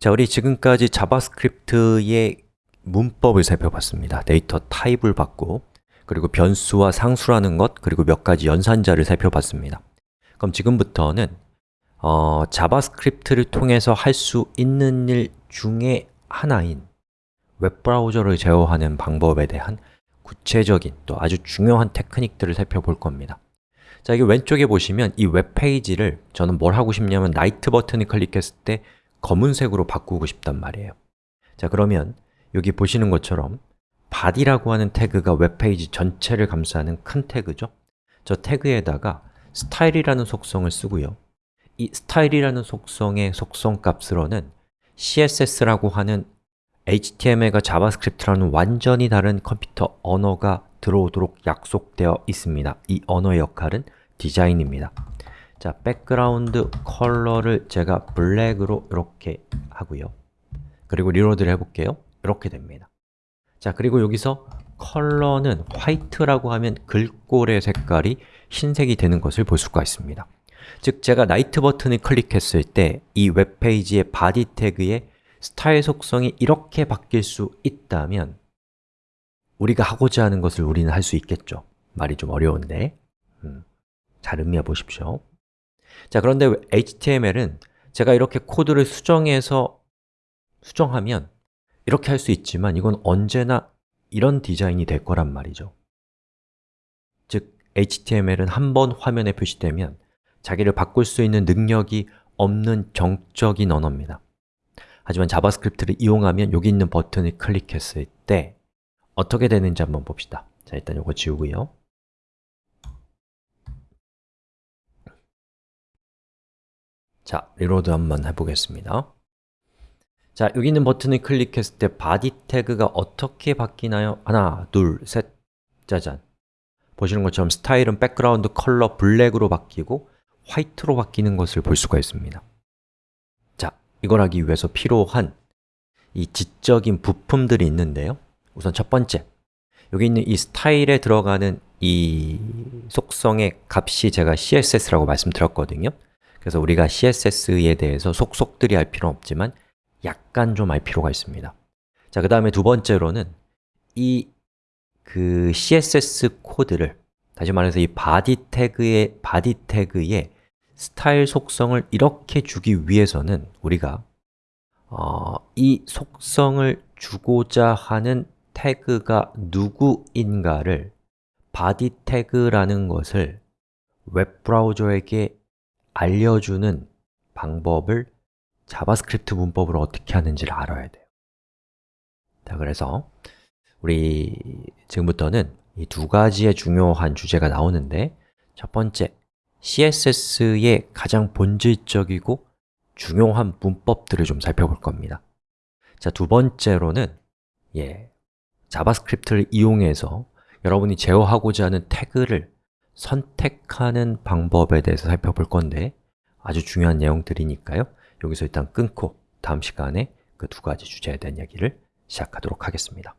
자, 우리 지금까지 JavaScript의 문법을 살펴봤습니다. data type을 봤고 그리고 변수와 상수라는 것, 그리고 몇 가지 연산자를 살펴봤습니다. 그럼 지금부터는 어, JavaScript를 통해서 할 수 있는 일 중에 하나인 웹브라우저를 제어하는 방법에 대한 구체적인 또 아주 중요한 테크닉들을 살펴볼 겁니다. 자, 여기 왼쪽에 보시면 이 웹페이지를 저는 뭘 하고 싶냐면 night 버튼을 클릭했을 때 검은색으로 바꾸고 싶단 말이에요. 자, 그러면 여기 보시는 것처럼 body라고 하는 태그가 웹페이지 전체를 감싸는 큰 태그죠? 저 태그에다가 스타일이라는 속성을 쓰고요. 이 스타일이라는 속성의 속성 값으로는 CSS라고 하는 HTML과 자바스크립트와는 완전히 다른 컴퓨터 언어가 들어오도록 약속되어 있습니다. 이 언어의 역할은 디자인입니다 자, background color를 제가 black으로 이렇게 하고요. 그리고 reload를 해볼게요. 이렇게 됩니다. 자, 그리고 여기서 color는 white라고 하면 글꼴의 색깔이 흰색이 되는 것을 볼 수가 있습니다. 즉, 제가 night 버튼을 클릭했을 때 이 웹페이지의 body 태그의 스타일 속성이 이렇게 바뀔 수 있다면 우리가 하고자 하는 것을 우리는 할 수 있겠죠. 말이 좀 어려운데. 음, 잘 음미해 보십시오 자, 그런데 HTML은 제가 이렇게 코드를 수정해서 수정하면 이렇게 할 수 있지만 이건 언제나 이런 디자인이 될 거란 말이죠. 즉, HTML은 한 번 화면에 표시되면 자기를 바꿀 수 있는 능력이 없는 정적인 언어입니다. 하지만 자바스크립트를 이용하면 여기 있는 버튼을 클릭했을 때 어떻게 되는지 한번 봅시다. 자, 일단 이거 지우고요 자, reload 한번 해보겠습니다. 자, 여기 있는 버튼을 클릭했을 때 body 태그가 어떻게 바뀌나요? 하나, 둘, 셋, 짜잔 보시는 것처럼 스타일은 background color black으로 바뀌고 white로 바뀌는 것을 볼 수가 있습니다. 자, 이걸 하기 위해서 필요한 이 지적인 부품들이 있는데요. 우선 첫 번째, 여기 있는 이 스타일에 들어가는 이 속성의 값이 제가 CSS라고 말씀드렸거든요 그래서 우리가 CSS에 대해서 속속들이 할 필요는 없지만 약간 좀 알 필요가 있습니다. 자, 그 다음에 두 번째로는 이 그 CSS 코드를 다시 말해서 이 body 태그의 body 태그의 스타일 속성을 이렇게 주기 위해서는 우리가 어, 이 속성을 주고자 하는 태그가 누구인가를 body 태그라는 것을 웹브라우저에게 알려주는 방법을 자바스크립트 문법으로 어떻게 하는지를 알아야 돼요. 자, 그래서 우리 지금부터는 이 두 가지의 중요한 주제가 나오는데 첫 번째, CSS의 가장 본질적이고 중요한 문법들을 좀 살펴볼 겁니다. 자, 두 번째로는 예, 자바스크립트를 이용해서 여러분이 제어하고자 하는 태그를 선택하는 방법에 대해서 살펴볼 건데 아주 중요한 내용들이니까요. 여기서 일단 끊고 다음 시간에 그 두 가지 주제에 대한 이야기를 시작하도록 하겠습니다